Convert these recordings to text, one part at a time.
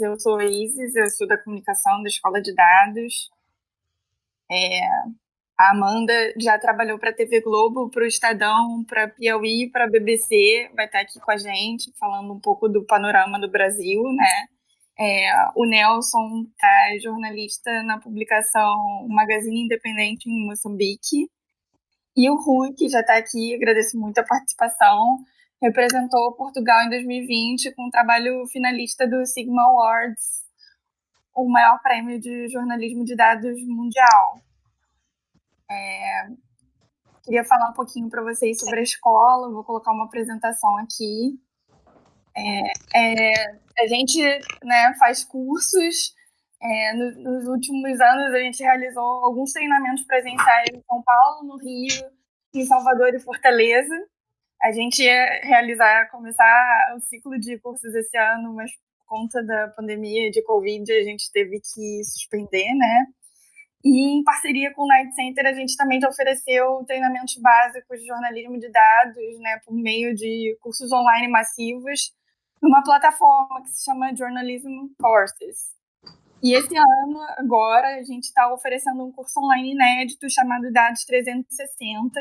eu sou Isis, eu sou da comunicação da Escola de Dados. É, a Amanda já trabalhou para a TV Globo, para o Estadão, para a Piauí, para a BBC, vai estar aqui com a gente, falando um pouco do panorama do Brasil, né? É, o Nelson é jornalista na publicação Magazine Independente em Moçambique. E o Rui, que já está aqui, agradeço muito a participação, representou Portugal em 2020 com o trabalho finalista do Sigma Awards, o maior prêmio de jornalismo de dados mundial. É, queria falar um pouquinho para vocês sobre a escola, vou colocar uma apresentação aqui. É, é, a gente né, faz cursos. É, no, nos últimos anos, a gente realizou alguns treinamentos presenciais em São Paulo, no Rio, em Salvador e Fortaleza. A gente ia realizar, começar o ciclo de cursos esse ano, mas por conta da pandemia de Covid, a gente teve que suspender, né? E em parceria com o Night Center, a gente também já ofereceu treinamentos básicos de jornalismo de dados, né, por meio de cursos online massivos, numa plataforma que se chama Journalism Courses. E esse ano, agora, a gente está oferecendo um curso online inédito chamado Dados 360,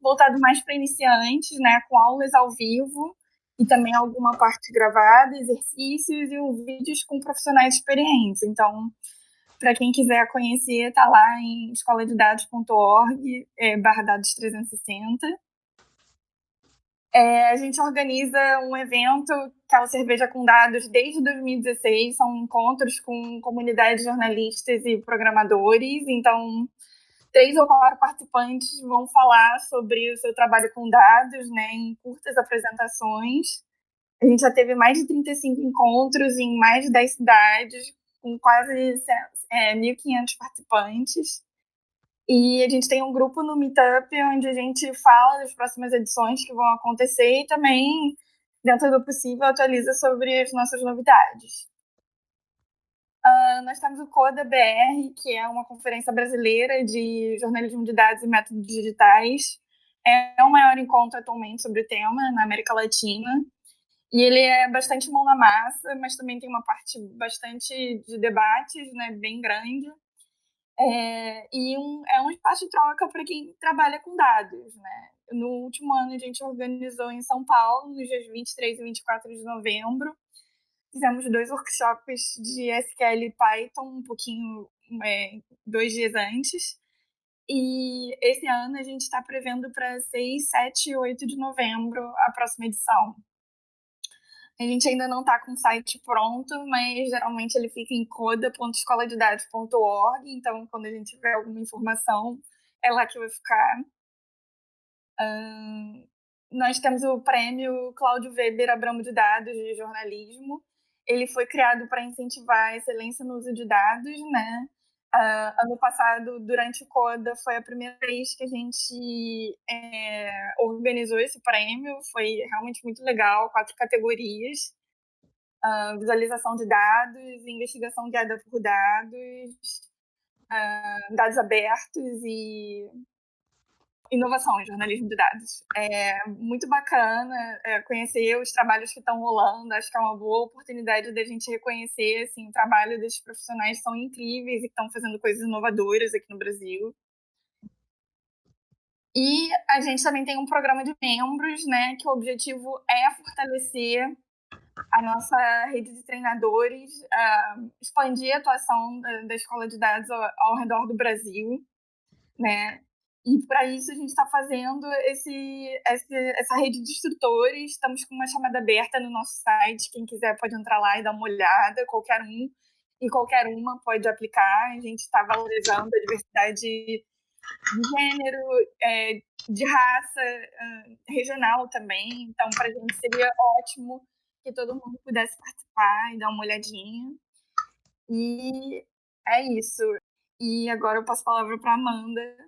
voltado mais para iniciantes, né, com aulas ao vivo e também alguma parte gravada, exercícios e vídeos com profissionais experientes. Então, para quem quiser conhecer, tá lá em escoladedados.org, é, barra dados 360. É, a gente organiza um evento que é o Cerveja com Dados desde 2016. São encontros com comunidades jornalistas e programadores. Então, três ou quatro participantes vão falar sobre o seu trabalho com dados, né, em curtas apresentações. A gente já teve mais de 35 encontros em mais de 10 cidades, com quase é, 1.500 participantes. E a gente tem um grupo no Meetup onde a gente fala das próximas edições que vão acontecer e também, dentro do possível, atualiza sobre as nossas novidades. Uh, nós temos o CODA BR, que é uma conferência brasileira de jornalismo de dados e métodos digitais. É o maior encontro atualmente sobre o tema na América Latina. E ele é bastante mão na massa, mas também tem uma parte bastante de debates, né, bem grande. É, e um, é um espaço de troca para quem trabalha com dados. Né? No último ano, a gente organizou em São Paulo, nos dias 23 e 24 de novembro. Fizemos dois workshops de SQL e Python, um pouquinho, é, dois dias antes. E esse ano a gente está prevendo para 6, 7 e 8 de novembro a próxima edição. A gente ainda não está com o site pronto, mas geralmente ele fica em coda.escoladedados.org, então quando a gente tiver alguma informação, é lá que vai ficar. Um, nós temos o prêmio Cláudio Weber Abramo de Dados de Jornalismo. Ele foi criado para incentivar a excelência no uso de dados, né? Uh, ano passado, durante o CODA, foi a primeira vez que a gente é, organizou esse prêmio. Foi realmente muito legal, quatro categorias. Uh, visualização de dados, investigação guiada por dados, uh, dados abertos e inovação em jornalismo de dados. É muito bacana é, conhecer os trabalhos que estão rolando. Acho que é uma boa oportunidade da gente reconhecer assim, o trabalho desses profissionais são incríveis e estão fazendo coisas inovadoras aqui no Brasil. E a gente também tem um programa de membros, né, que o objetivo é fortalecer a nossa rede de treinadores, uh, expandir a atuação da, da Escola de Dados ao, ao redor do Brasil, né? E para isso a gente está fazendo esse, esse, essa rede de instrutores. Estamos com uma chamada aberta no nosso site. Quem quiser pode entrar lá e dar uma olhada. Qualquer um e qualquer uma pode aplicar. A gente está valorizando a diversidade de gênero, é, de raça, regional também. Então, para a gente seria ótimo que todo mundo pudesse participar e dar uma olhadinha. E é isso. E agora eu passo a palavra para Amanda